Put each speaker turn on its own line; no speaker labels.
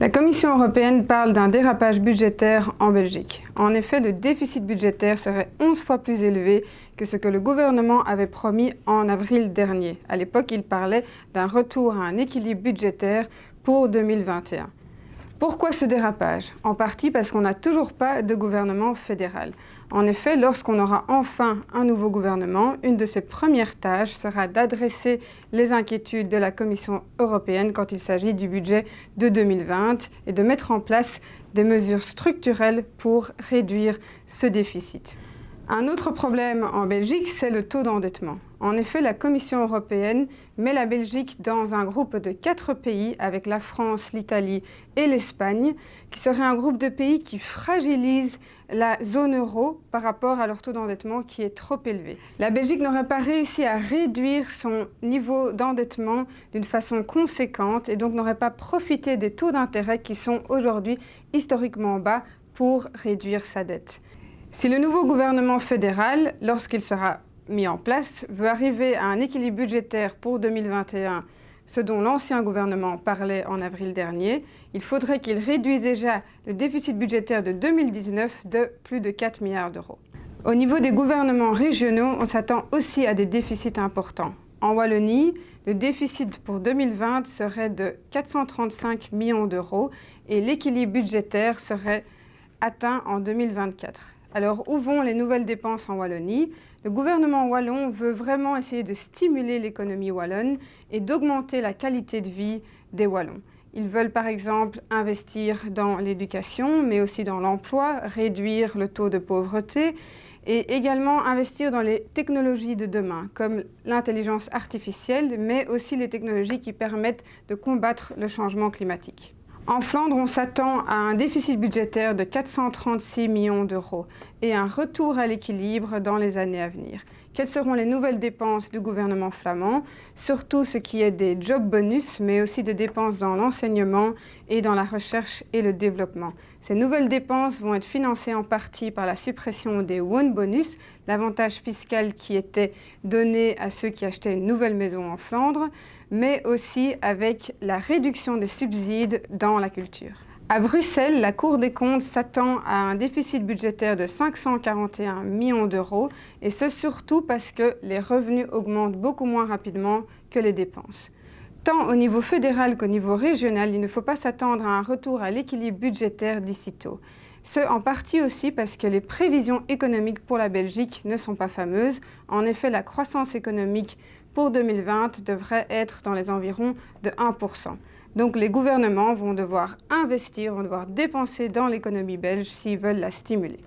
La Commission européenne parle d'un dérapage budgétaire en Belgique. En effet, le déficit budgétaire serait 11 fois plus élevé que ce que le gouvernement avait promis en avril dernier. À l'époque, il parlait d'un retour à un équilibre budgétaire pour 2021. Pourquoi ce dérapage? En partie parce qu'on n'a toujours pas de gouvernement fédéral. En effet, lorsqu'on aura enfin un nouveau gouvernement, une de ses premières tâches sera d'adresser les inquiétudes de la Commission européenne quand il s'agit du budget de 2020 et de mettre en place des mesures structurelles pour réduire ce déficit. Un autre problème en Belgique, c'est le taux d'endettement. En effet, la Commission européenne met la Belgique dans un groupe de quatre pays avec la France, l'Italie et l'Espagne, qui serait un groupe de pays qui fragilise la zone euro par rapport à leur taux d'endettement qui est trop élevé. La Belgique n'aurait pas réussi à réduire son niveau d'endettement d'une façon conséquente et donc n'aurait pas profité des taux d'intérêt qui sont aujourd'hui historiquement bas pour réduire sa dette. Si le nouveau gouvernement fédéral, lorsqu'il sera mis en place, veut arriver à un équilibre budgétaire pour 2021, ce dont l'ancien gouvernement parlait en avril dernier, il faudrait qu'il réduise déjà le déficit budgétaire de 2019 de plus de 4 milliards d'euros. Au niveau des gouvernements régionaux, on s'attend aussi à des déficits importants. En Wallonie, le déficit pour 2020 serait de 435 millions d'euros et l'équilibre budgétaire serait atteint en 2024. Alors, où vont les nouvelles dépenses en Wallonie? Le gouvernement wallon veut vraiment essayer de stimuler l'économie wallonne et d'augmenter la qualité de vie des Wallons. Ils veulent par exemple investir dans l'éducation, mais aussi dans l'emploi, réduire le taux de pauvreté et également investir dans les technologies de demain, comme l'intelligence artificielle, mais aussi les technologies qui permettent de combattre le changement climatique. En Flandre, on s'attend à un déficit budgétaire de 436 millions d'euros et un retour à l'équilibre dans les années à venir. Quelles seront les nouvelles dépenses du gouvernement flamand? Surtout ce qui est des job bonus, mais aussi des dépenses dans l'enseignement et dans la recherche et le développement. Ces nouvelles dépenses vont être financées en partie par la suppression des One Bonus, l'avantage fiscal qui était donné à ceux qui achetaient une nouvelle maison en Flandre, mais aussi avec la réduction des subsides dans la culture. À Bruxelles, la Cour des comptes s'attend à un déficit budgétaire de 541 millions d'euros et ce surtout parce que les revenus augmentent beaucoup moins rapidement que les dépenses. Tant au niveau fédéral qu'au niveau régional, il ne faut pas s'attendre à un retour à l'équilibre budgétaire d'ici tôt. Ce en partie aussi parce que les prévisions économiques pour la Belgique ne sont pas fameuses. En effet, la croissance économique pour 2020 devrait être dans les environs de 1%. Donc les gouvernements vont devoir investir, vont devoir dépenser dans l'économie belge s'ils veulent la stimuler.